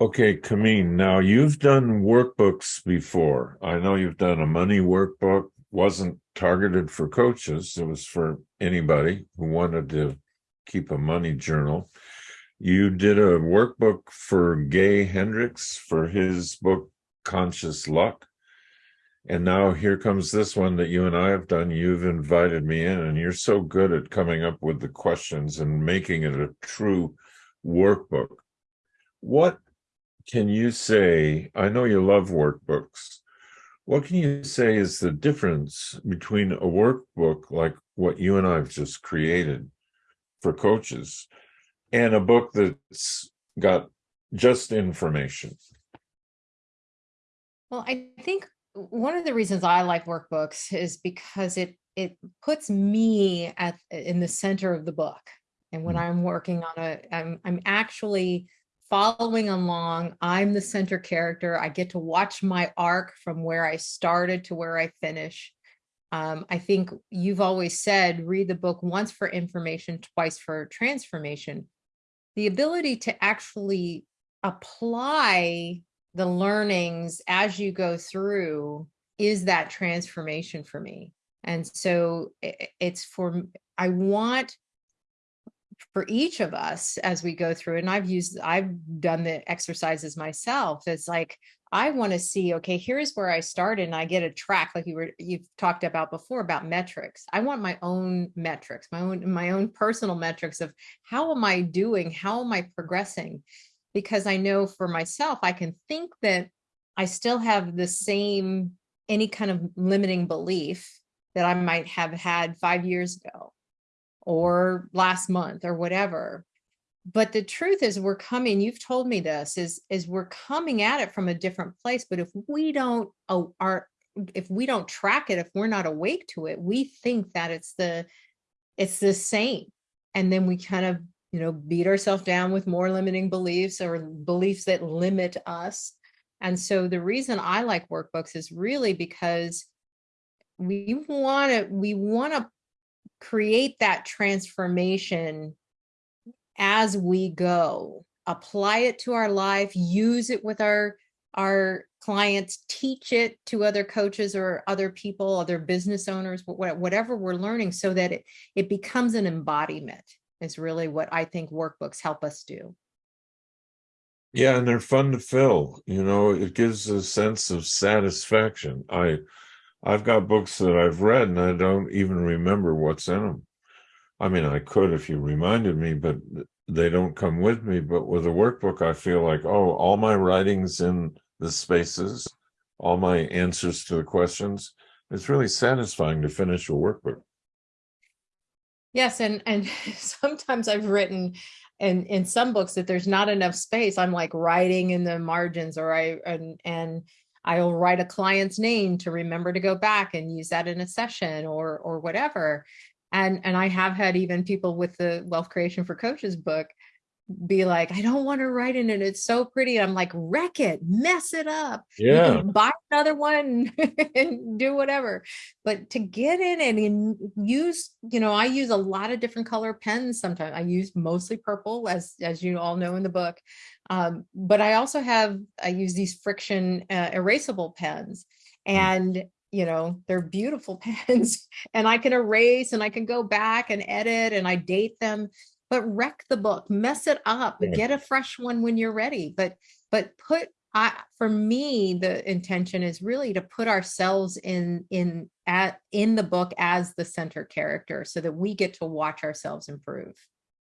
Okay, Kameen, now you've done workbooks before. I know you've done a money workbook, wasn't targeted for coaches. It was for anybody who wanted to keep a money journal. You did a workbook for Gay Hendricks for his book, Conscious Luck. And now here comes this one that you and I have done. You've invited me in and you're so good at coming up with the questions and making it a true workbook. What can you say, I know you love workbooks, what can you say is the difference between a workbook like what you and I have just created for coaches and a book that's got just information? Well, I think one of the reasons I like workbooks is because it it puts me at in the center of the book. And when mm. I'm working on a, I'm, I'm actually following along. I'm the center character. I get to watch my arc from where I started to where I finish. Um, I think you've always said, read the book once for information, twice for transformation. The ability to actually apply the learnings as you go through is that transformation for me. And so it's for, I want for each of us as we go through and I've used I've done the exercises myself it's like I want to see okay here's where I started and I get a track like you were you've talked about before about metrics. I want my own metrics my own my own personal metrics of how am I doing how am I progressing? Because I know for myself I can think that I still have the same any kind of limiting belief that I might have had five years ago or last month or whatever. But the truth is we're coming, you've told me this, is, is we're coming at it from a different place. But if we don't oh, are if we don't track it, if we're not awake to it, we think that it's the it's the same. And then we kind of, you know, beat ourselves down with more limiting beliefs or beliefs that limit us. And so the reason I like workbooks is really because we want to we want to create that transformation as we go, apply it to our life, use it with our, our clients, teach it to other coaches or other people, other business owners, whatever we're learning so that it, it becomes an embodiment is really what I think workbooks help us do. Yeah, and they're fun to fill. You know, it gives a sense of satisfaction. I I've got books that I've read and I don't even remember what's in them. I mean, I could if you reminded me, but they don't come with me. But with a workbook, I feel like, oh, all my writings in the spaces, all my answers to the questions. It's really satisfying to finish a workbook. Yes, and and sometimes I've written in in some books that there's not enough space. I'm like writing in the margins, or I and and I'll write a client's name to remember to go back and use that in a session or or whatever. And and I have had even people with the Wealth Creation for Coaches book be like, I don't want to write in it. It's so pretty. I'm like, wreck it, mess it up. Yeah. buy another one and do whatever. But to get in and use, you know, I use a lot of different color pens sometimes. I use mostly purple, as as you all know in the book. Um, but I also have, I use these friction uh, erasable pens mm. and you know, they're beautiful pens and I can erase and I can go back and edit and I date them but wreck the book, mess it up, yeah. get a fresh one when you're ready. But but put I for me, the intention is really to put ourselves in in at in the book as the center character so that we get to watch ourselves improve.